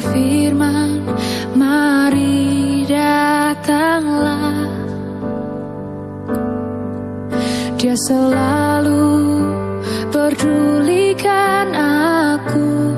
berfirman Mari datanglah. Dia selalu pedulikan aku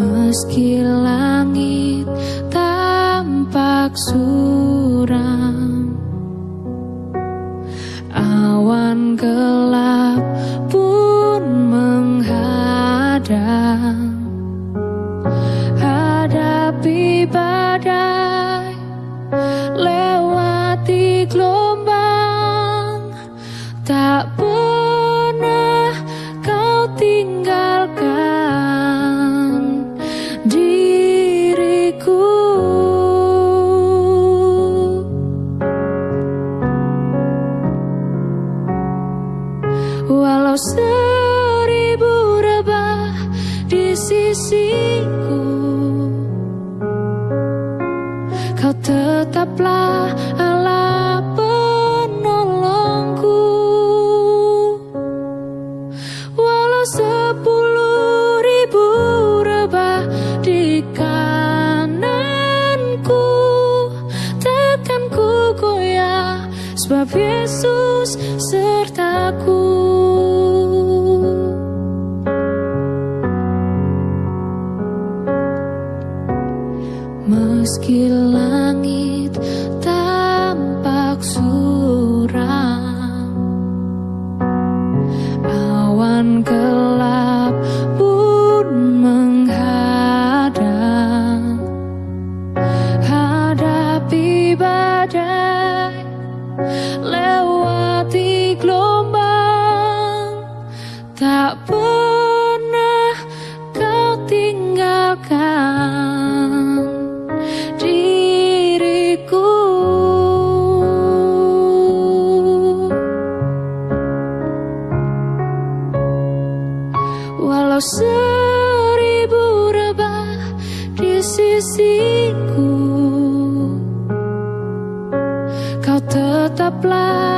Meski langit tampak suram sisiku. Kau tetaplah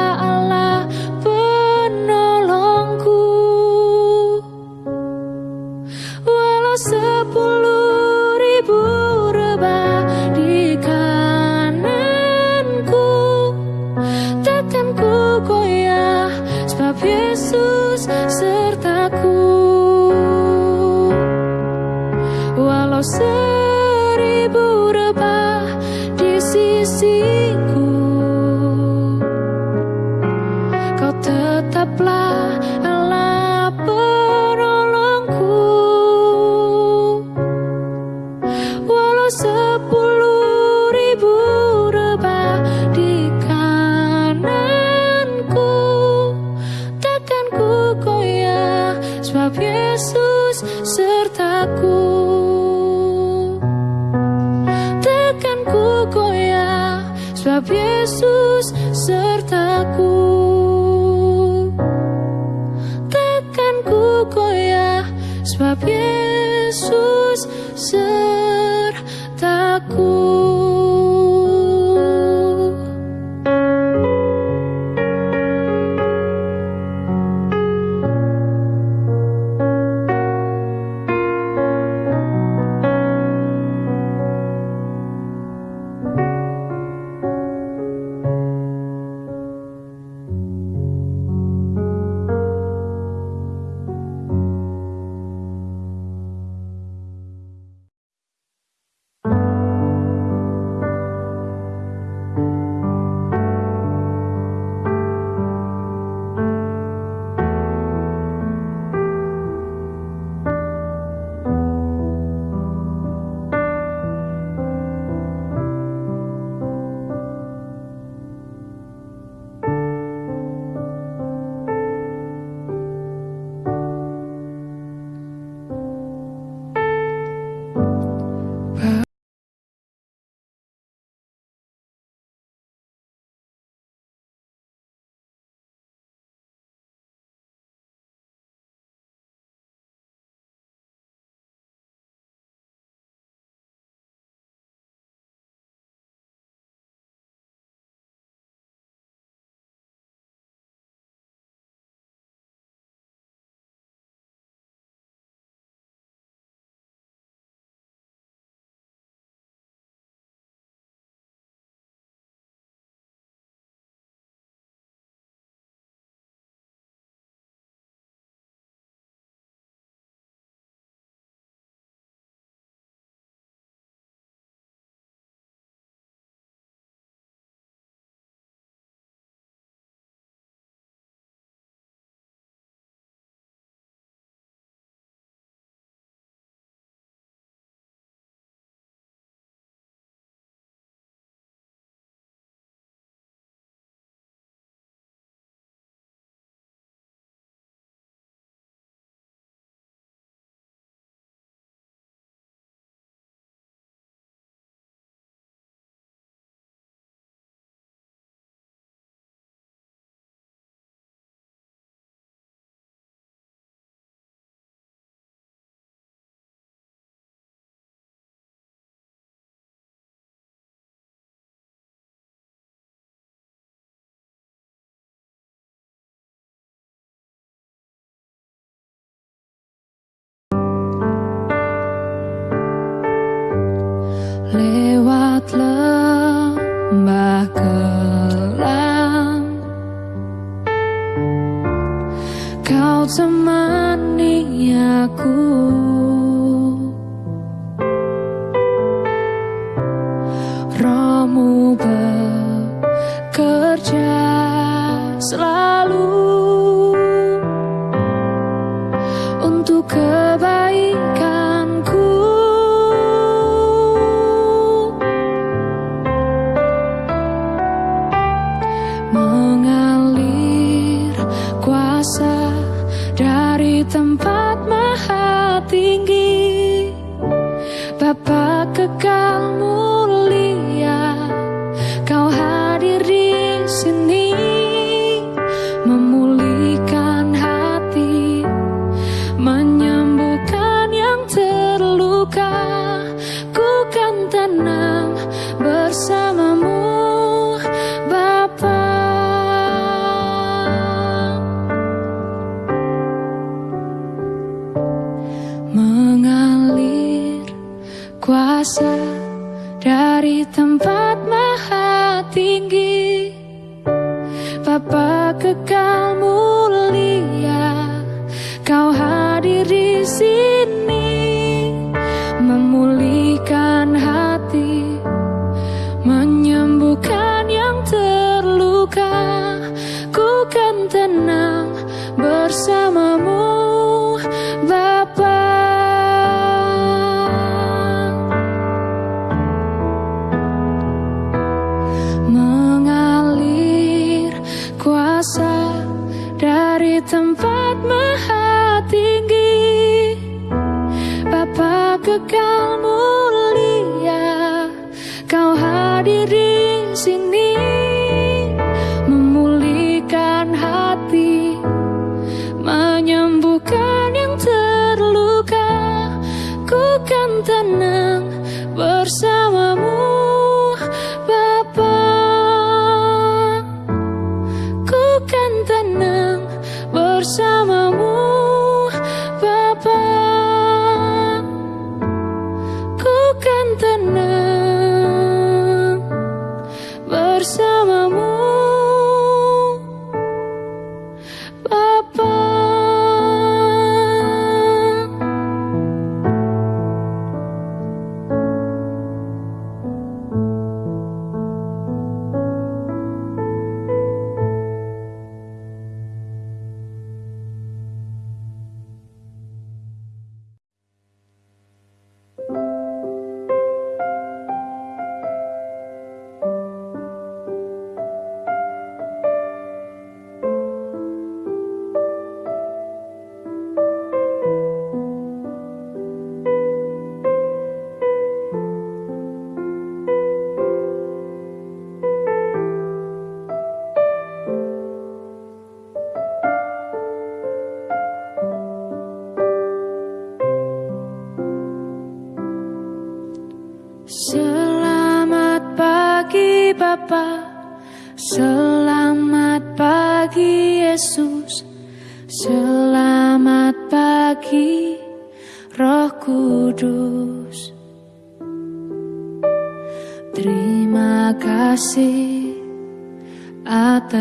sebab Yesus sertaku. Takkan ku goyah sebab Yesus sertaku.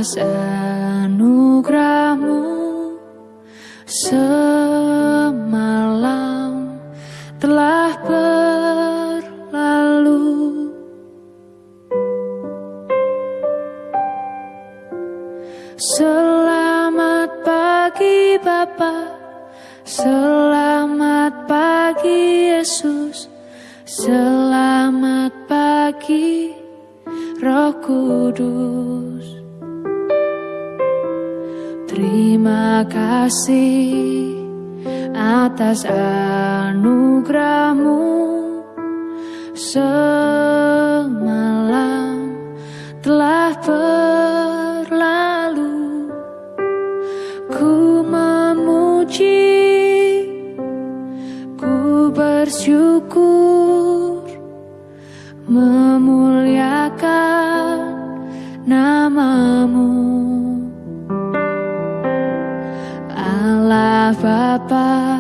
atas anugerahmu semalam telah berlalu. Selamat pagi Bapa. Selamat pagi Yesus. Selamat pagi Roh Kudus. Terima kasih atas anugerahmu. Semalam telah berlalu. Ku memuji ku bersyukur. Bapa,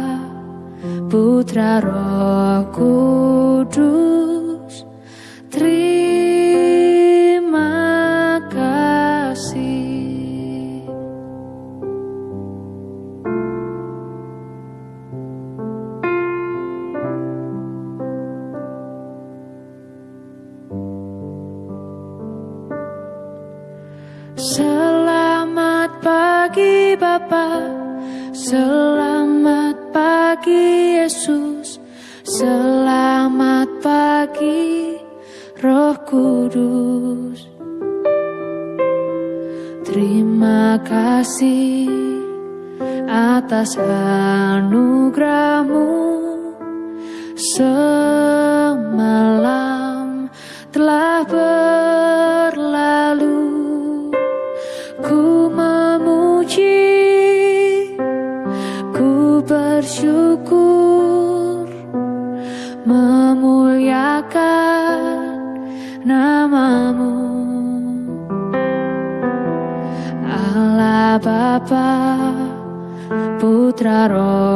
Putra Roh Kudus, terima kasih. Selamat pagi Bapak, selamat Yesus Selamat pagi Roh Kudus. Terima kasih atas anugerahmu. Semalam Putra Roh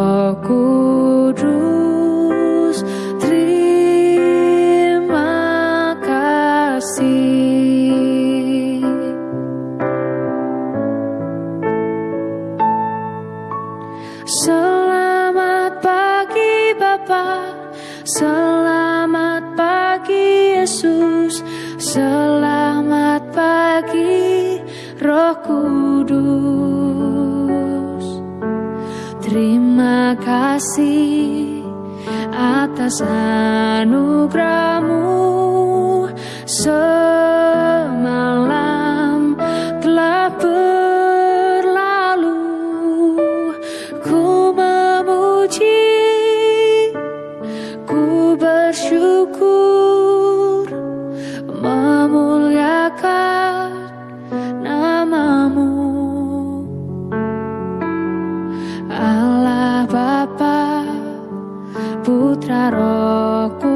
Putra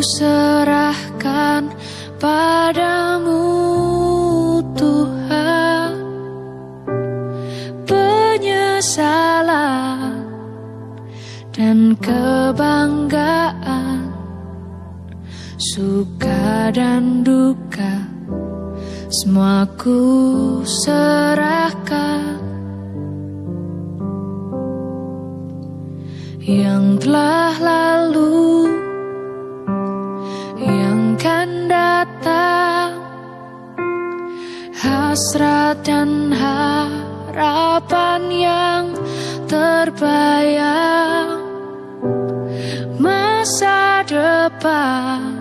serahkan padamu Tuhan. Penyesalan dan kebanggaan Suka dan duka semua ku serahkan. Yang telah lalu Hasrat dan harapan yang terbayang. Masa depan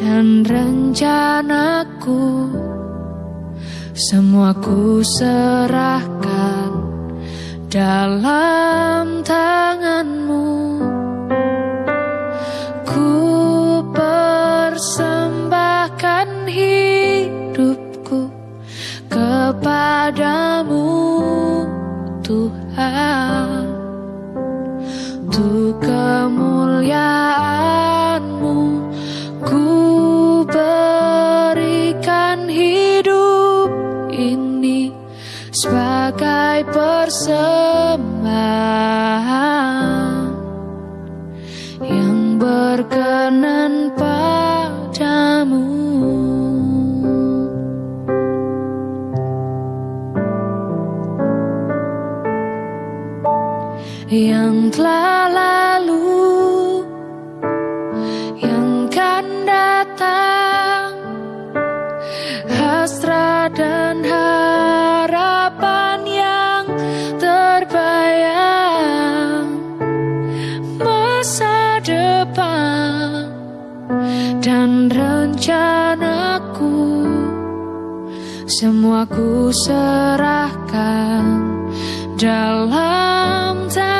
dan rencanaku semua ku serahkan dalam tanganmu dan rencanaku semua ku serahkan dalam tangan.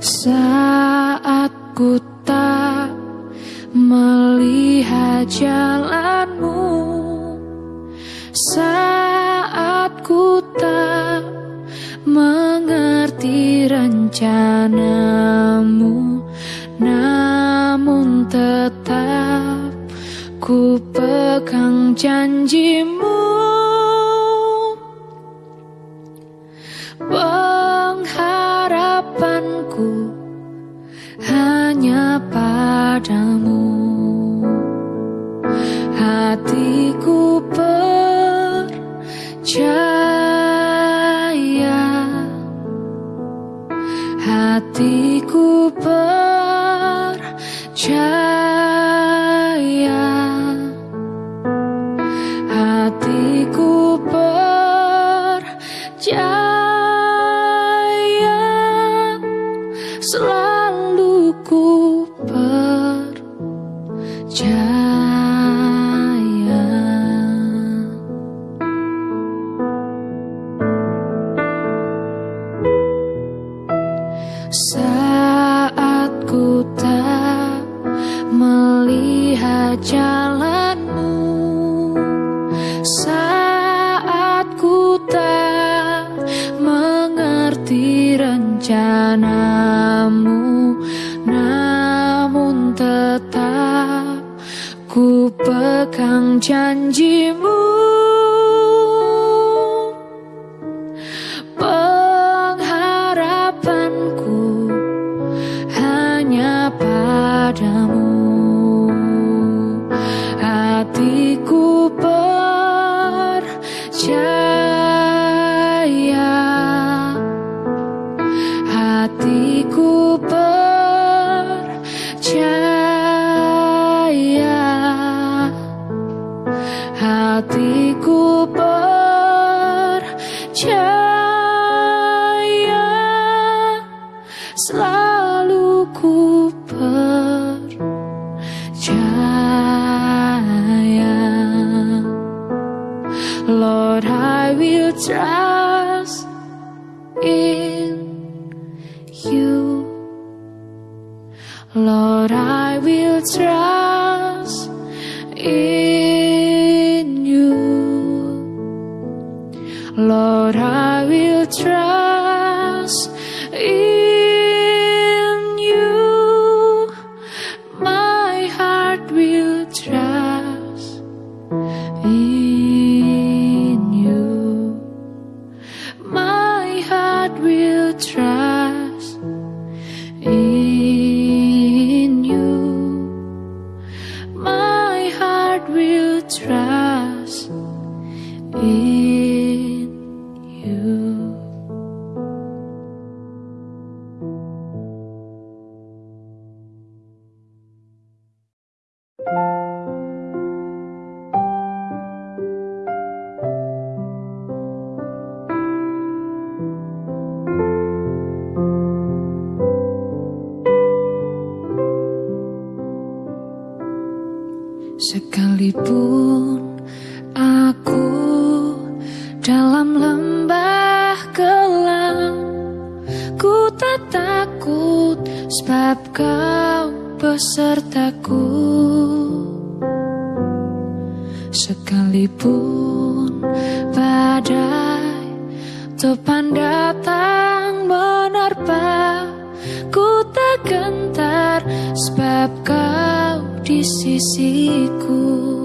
saat ku tak melihat jalanmu saat ku tak mengerti rencanamu namun tetap ku pegang janjimu. just try. gentar sebab kau di sisiku.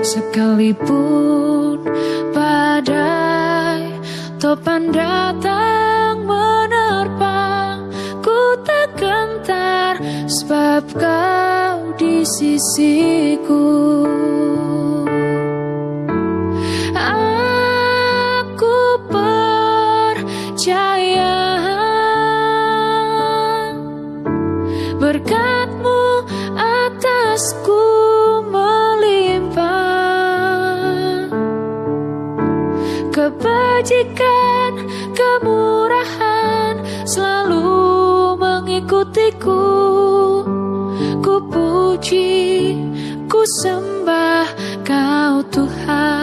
Sekalipun badai topan datang menerpa Ku tak gentar sebab kau di sisiku. Aku percaya berkat selalu mengikutiku. Ku puji, ku sembah kau Tuhan.